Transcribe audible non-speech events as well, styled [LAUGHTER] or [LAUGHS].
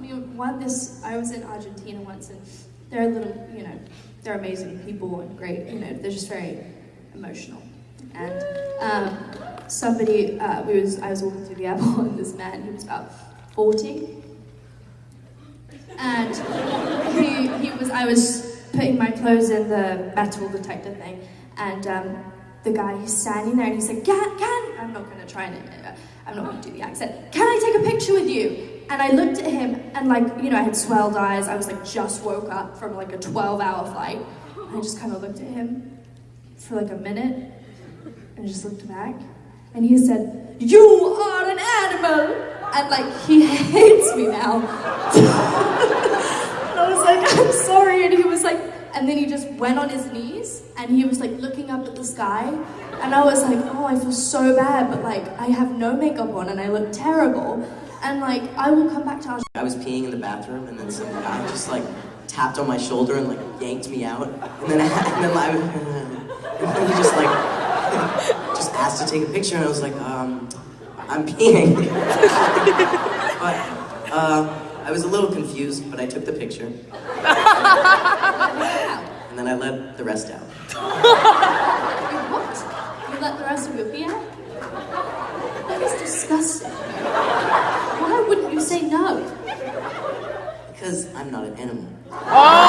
we won this. I was in Argentina once, and they're a little, you know, they're amazing people and great. You know, they're just very emotional. And um, somebody, uh, we was, I was walking through the airport, [LAUGHS] and this man, he was about forty, and he, he was. I was putting my clothes in the metal detector thing, and um, the guy he's standing there, and he said, "Can, can." I'm not to try and. I'm not to do the accent. Can I take a picture with you? And I looked at him, and like, you know, I had swelled eyes. I was like, just woke up from like a 12 hour flight. And I just kind of looked at him for like a minute and just looked back. And he said, You are an animal! And like, he [LAUGHS] hates me now. and [LAUGHS] I was like, I'm sorry. And he was like, and then he just went on his knees and he was like looking up at the sky. And I was like, oh, I feel so bad, but like I have no makeup on and I look terrible. And like I will come back to our. I was peeing in the bathroom and then some guy just like tapped on my shoulder and like yanked me out. And then, and then I, [LAUGHS] and then he just like [LAUGHS] just asked to take a picture and I was like, um, I'm peeing. [LAUGHS] but uh, I was a little confused, but I took the picture. and then I let the rest out. what? You let the rest of your pee out? That is disgusting. Why wouldn't you say no? Because I'm not an animal. Oh!